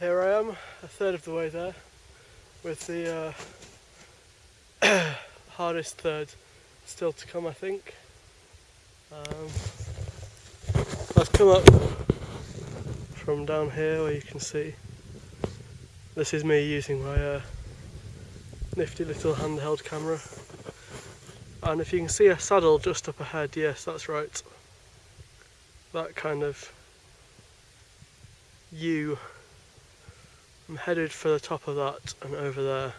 Here I am, a third of the way there, with the uh, hardest third still to come, I think. Um, I've come up from down here where you can see. This is me using my uh, nifty little handheld camera. And if you can see a saddle just up ahead, yes, that's right. That kind of U. I'm headed for the top of that and over there.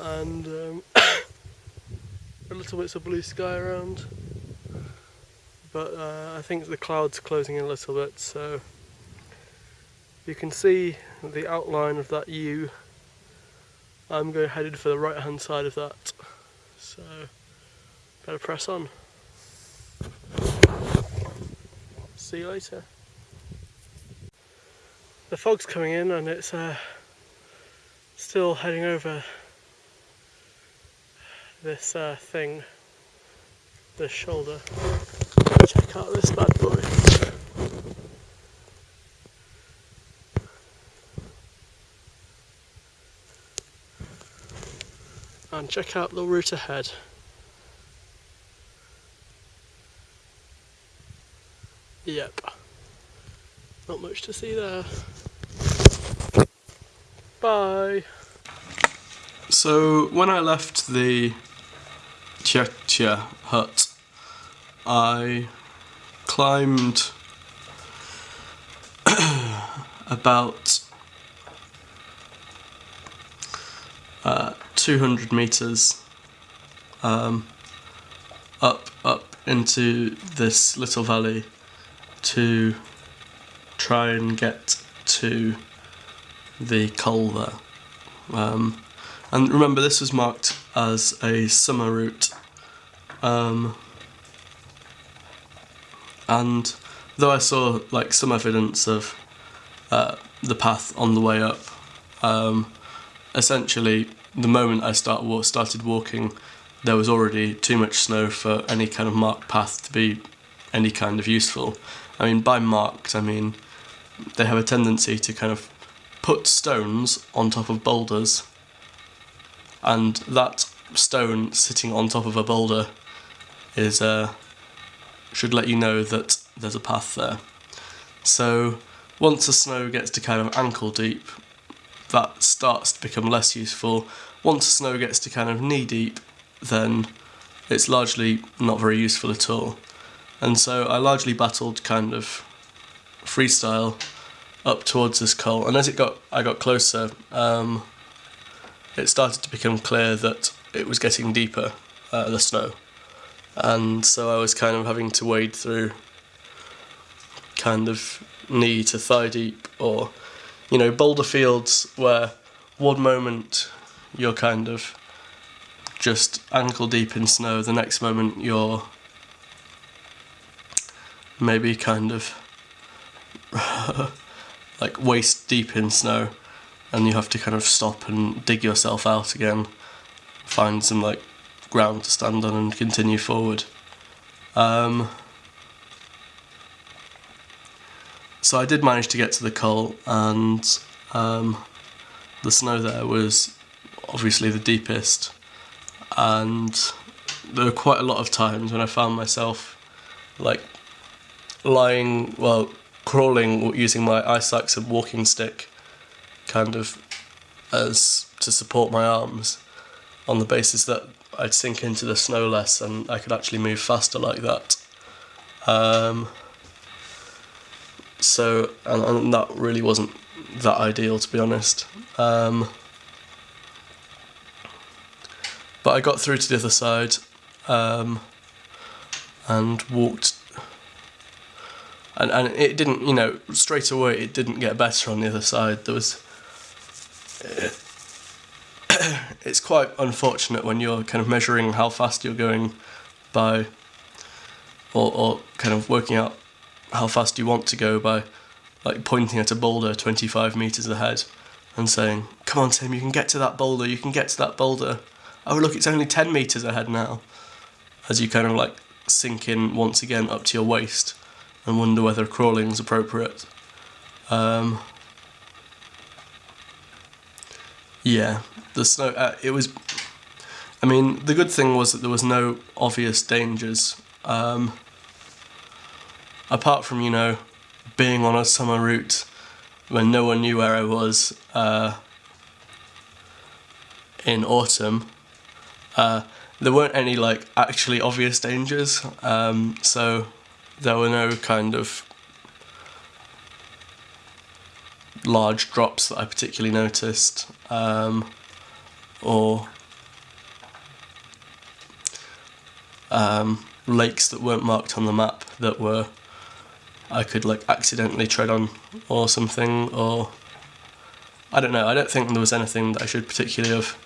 And um, a little bits of blue sky around. But uh, I think the clouds are closing in a little bit, so you can see the outline of that U. I'm going headed for the right hand side of that. So better press on. See you later. The fog's coming in and it's uh, still heading over this uh, thing, this shoulder. Check out this bad boy. And check out the route ahead. Yep. Not much to see there. Bye. So when I left the Tjäktja hut, I climbed about uh, 200 meters um, up up into this little valley to try and get to the culver. Um, and remember, this was marked as a summer route. Um, and though I saw like some evidence of uh, the path on the way up, um, essentially the moment I start started walking, there was already too much snow for any kind of marked path to be any kind of useful. I mean, by marked, I mean they have a tendency to kind of put stones on top of boulders, and that stone sitting on top of a boulder is uh, should let you know that there's a path there. So once the snow gets to kind of ankle deep, that starts to become less useful. Once the snow gets to kind of knee deep, then it's largely not very useful at all. And so I largely battled kind of freestyle up towards this col, and as it got, I got closer, um, it started to become clear that it was getting deeper, uh, the snow, and so I was kind of having to wade through, kind of knee to thigh deep, or, you know, boulder fields where one moment you're kind of just ankle deep in snow, the next moment you're maybe kind of like waist deep in snow and you have to kind of stop and dig yourself out again find some like ground to stand on and continue forward. Um, so I did manage to get to the col and um, the snow there was obviously the deepest. And there were quite a lot of times when I found myself like lying well crawling using my ice axe and walking stick kind of as to support my arms on the basis that I'd sink into the snow less and I could actually move faster like that. Um, so, and, and, that really wasn't that ideal to be honest. Um, but I got through to the other side um, and walked and and it didn't you know straight away it didn't get better on the other side. There was it's quite unfortunate when you're kind of measuring how fast you're going by or, or kind of working out how fast you want to go by like pointing at a boulder 25 meters ahead and saying come on Tim you can get to that boulder you can get to that boulder. Oh look it's only 10 meters ahead now. As you kind of like sink in once again up to your waist and wonder whether crawling is appropriate. Um, Yeah, the snow. Uh, it was. I mean, the good thing was that there was no obvious dangers. Um, apart from you know, being on a summer route when no one knew where I was uh, in autumn. Uh, there weren't any like actually obvious dangers, um, so there were no kind of large drops that I particularly noticed, um, or um, lakes that weren't marked on the map that were I could like accidentally tread on or something, or I don't know. I don't think there was anything that I should particularly have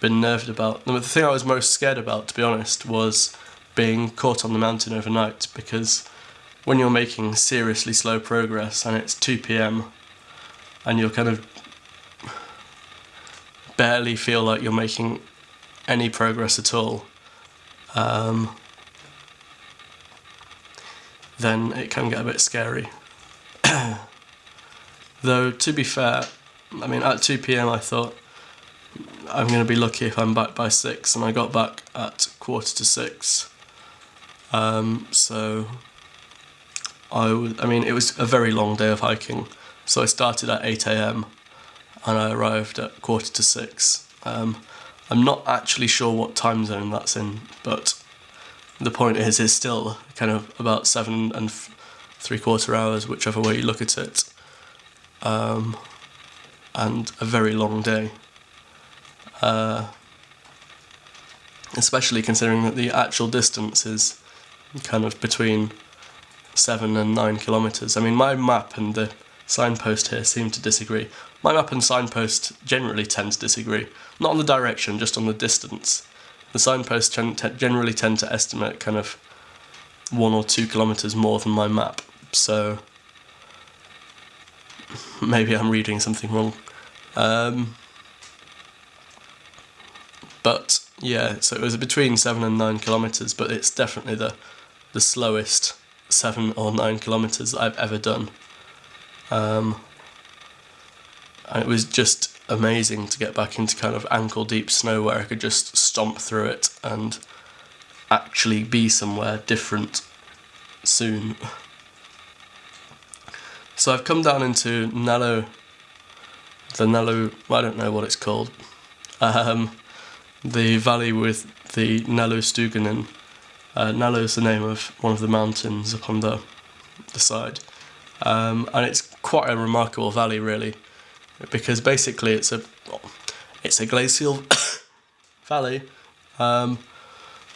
been nerved about. The thing I was most scared about, to be honest, was being caught on the mountain overnight because when you're making seriously slow progress and it's 2 pm and you're kind of barely feel like you're making any progress at all, um, then it can get a bit scary. Though, to be fair, I mean, at 2 pm I thought I'm going to be lucky if I'm back by 6, and I got back at quarter to 6. Um, so, I, I mean, it was a very long day of hiking. So I started at 8 am and I arrived at quarter to 6. Um, I'm not actually sure what time zone that's in, but the point is, it's still kind of about seven and three quarter hours, whichever way you look at it, um, and a very long day. Uh, especially considering that the actual distance is kind of between seven and nine kilometers. I mean, my map and the signpost here seem to disagree. My map and signpost generally tend to disagree, not on the direction, just on the distance the signposts generally tend to estimate kind of one or two kilometers more than my map. So maybe I'm reading something wrong. Um, but yeah, so it was between seven and nine kilometers, but it's definitely the the slowest seven or nine kilometers I've ever done. Um, and it was just amazing to get back into kind of ankle deep snow where I could just stomp through it and actually be somewhere different soon. So I've come down into Nallo, the Nallo, I don't know what it's called, um, the valley with the Nallostuganen. Uh, Nallo is the name of one of the mountains up on the, the side. Um, and it's quite a remarkable valley really because basically it's a it's a glacial valley um,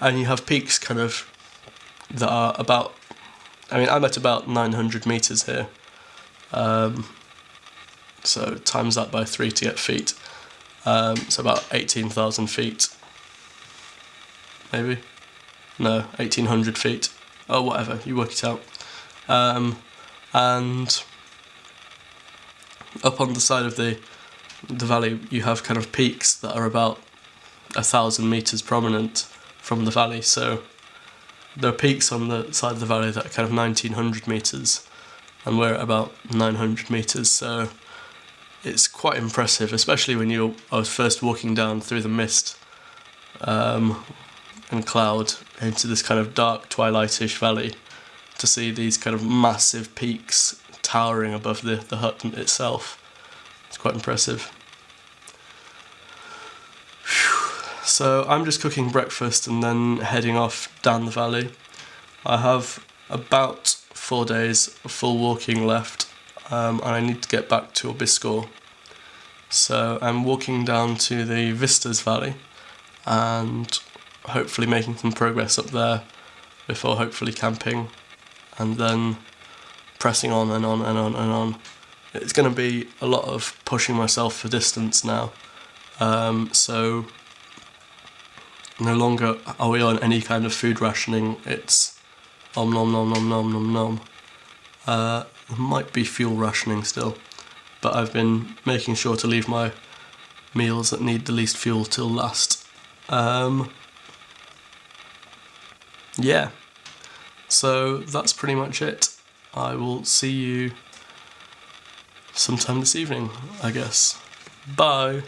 and you have peaks kind of that are about I mean I'm at about 900 meters here um, so times that by three to get feet um, so about 18,000 feet maybe no 1800 feet. Or oh, whatever you work it out. Um, and up on the side of the the valley you have kind of peaks that are about a thousand meters prominent from the valley. So there are peaks on the side of the valley that are kind of 1900 meters and we're at about 900 meters. So it's quite impressive especially when you I was first walking down through the mist. Um, and cloud into this kind of dark twilightish valley to see these kind of massive peaks towering above the, the hut itself. It's quite impressive. So I'm just cooking breakfast and then heading off down the valley. I have about four days of full walking left um, and I need to get back to Abisko. So I'm walking down to the Vistas Valley and hopefully making some progress up there before hopefully camping and then pressing on and on and on and on. It's going to be a lot of pushing myself for distance now. Um, so no longer are we on any kind of food rationing. It's om nom nom nom nom nom nom. Uh, might be fuel rationing still, but I've been making sure to leave my meals that need the least fuel till last. Um, yeah, so that's pretty much it. I will see you sometime this evening, I guess. Bye.